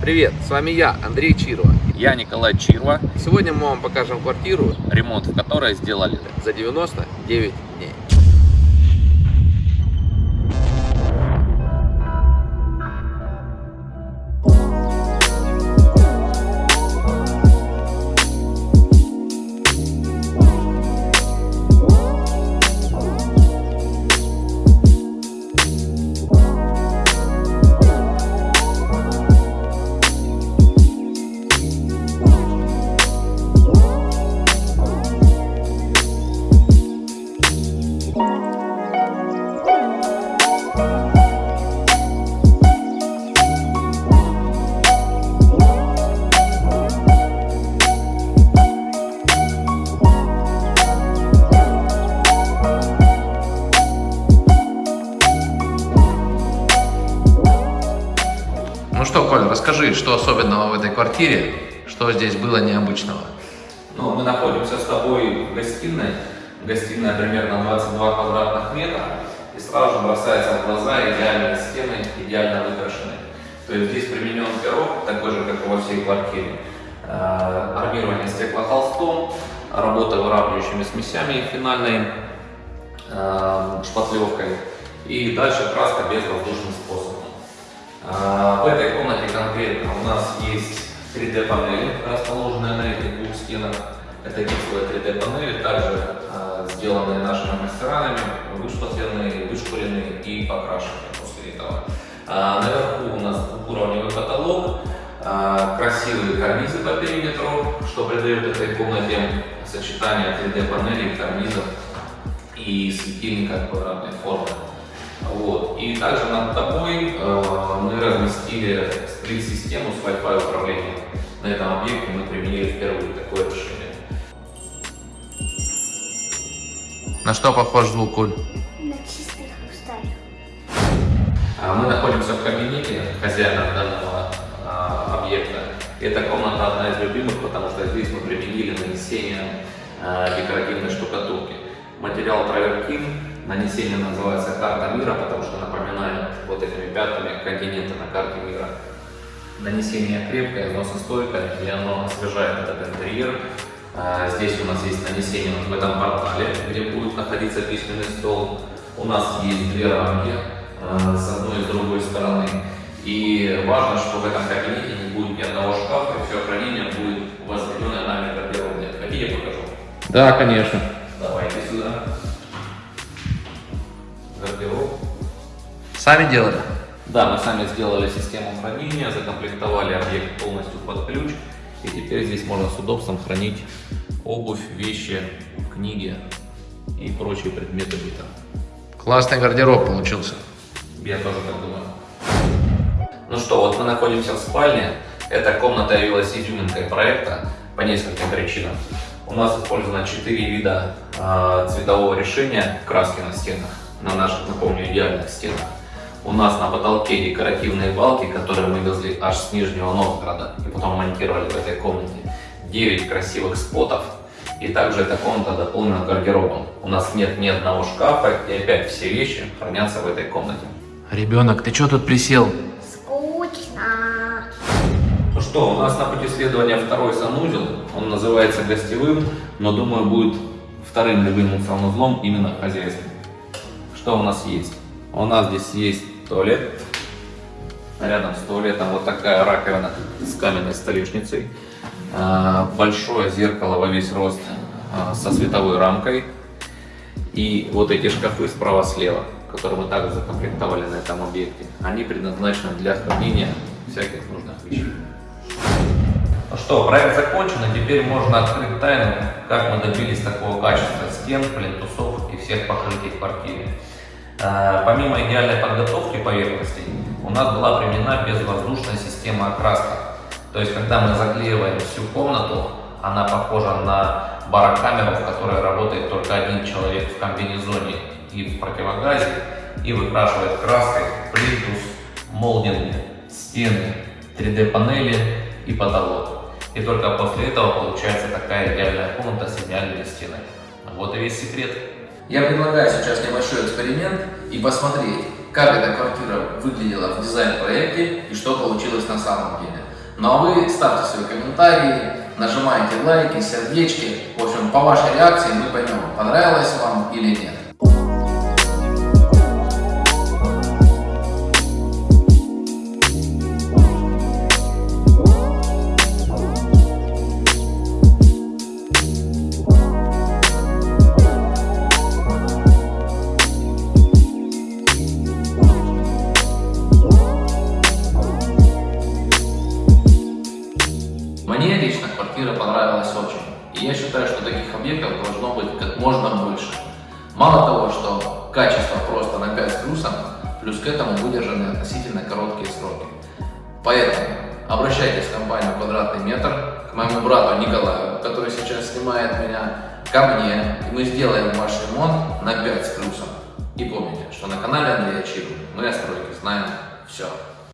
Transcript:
Привет, с вами я, Андрей Чирова. Я Николай Чирва, Сегодня мы вам покажем квартиру ремонт в которой сделали. за 99 Ну что, Коль, расскажи, что особенного в этой квартире, что здесь было необычного? Ну, мы находимся с тобой в гостиной. Гостиная примерно 22 квадратных метра. И сразу же бросается в глаза идеальные стены, идеально выкрашенные. То есть здесь применен пирог, такой же, как и во всей квартире. Э, Армирование стеклохолстом, работа выравнивающими смесями финальной э, шпатлевкой. И дальше краска безвоздушным способом. А, В этой комнате конкретно у нас есть 3D панели, расположенные на этих двух стенах. Это гипсовые 3D панели, также а, сделанные нашими мастерами, вышпатленные, вышкуренные и покрашенные после этого. А, Наверху у нас двухуровневый потолок, а, красивые карнизы по периметру, что придает этой комнате сочетание 3D панелей, карнизов и светильника квадратной формы. Вот. И также над тобой э, мы разместили сплит-систему с Wi-Fi управлением. На этом объекте мы применили впервые такое решение. На что похож звук, Коль? На чистый хрусталь. А Мы находимся в кабинете хозяина данного а, объекта. Эта комната одна из любимых, потому что здесь мы применили нанесение а, декоративной штукатурки. Материал травертин, нанесение называется карта мира, потому что напоминает вот этими пятнами континенты на карте мира. Нанесение крепкое, износостойкое, и оно освежает этот интерьер. А, Здесь у нас есть нанесение вот в этом портале, где будет находиться письменный стол. У нас есть две рамки э, с одной и с другой стороны. И важно, что в этом кабинете не будет ни одного шкафа, и все хранение будет возведенное нами гардеробной. Хотите, покажу? Да, конечно. Сами делали? Да, мы сами сделали систему хранения, закомплектовали объект полностью под ключ. И теперь здесь можно с удобством хранить обувь, вещи, книги и прочие предметы быта. Классный гардероб получился. Я тоже так думаю. Ну что, вот мы находимся в спальне. Эта комната явилась изюминкой проекта по нескольким причинам. У нас использовано 4 вида э, цветового решения краски на стенах, на наших, напомню, идеальных стенах. У нас на потолке декоративные балки, которые мы везли аж с Нижнего Новгорода и потом монтировали в этой комнате. 9 красивых спотов. И также эта комната дополнена гардеробом. У нас нет ни одного шкафа, и опять все вещи хранятся в этой комнате. Ребенок, ты что тут присел? Скучно. Ну что, у нас на пути следования второй санузел. Он называется гостевым, но думаю будет вторым любимым санузлом именно хозяйским. Что у нас есть? У нас здесь есть туалет. Рядом с туалетом вот такая раковина с каменной столешницей. А, Большое зеркало во весь рост а, со световой рамкой. И вот эти шкафы справа-слева, которые мы также закомплектовали на этом объекте, они предназначены для хранения всяких нужных вещей. Ну что, проект закончен, и теперь можно открыть тайну, как мы добились такого качества стен, плинтусов и всех покрытий в квартире. Э, Помимо идеальной подготовки поверхностей, у нас была применена безвоздушная система окраски. То есть, когда мы заклеиваем всю комнату, она похожа на барокамеру, в которой работает только один человек в комбинезоне и в противогазе, и выкрашивает краской плинтус, молдинги, стены, 3D-панели и потолок. И только после этого получается такая идеальная комната с идеальными стенами. Вот и весь секрет. Я предлагаю сейчас небольшой эксперимент и посмотреть, как эта квартира выглядела в дизайн-проекте и что получилось на самом деле. Ну а вы ставьте свои комментарии, нажимайте лайки, сердечки. В общем, по вашей реакции мы поймем, понравилось вам или нет. Я считаю, что таких объектов должно быть как можно больше. Мало того, что качество просто на 5 с плюсом, плюс к этому выдержаны относительно короткие сроки. Поэтому обращайтесь в компанию «Квадратный метр», к моему брату Николаю, который сейчас снимает меня, ко мне, и мы сделаем ваш ремонт на 5 с плюсом. И помните, что на канале Андрея Чиру мы о стройке знаем все.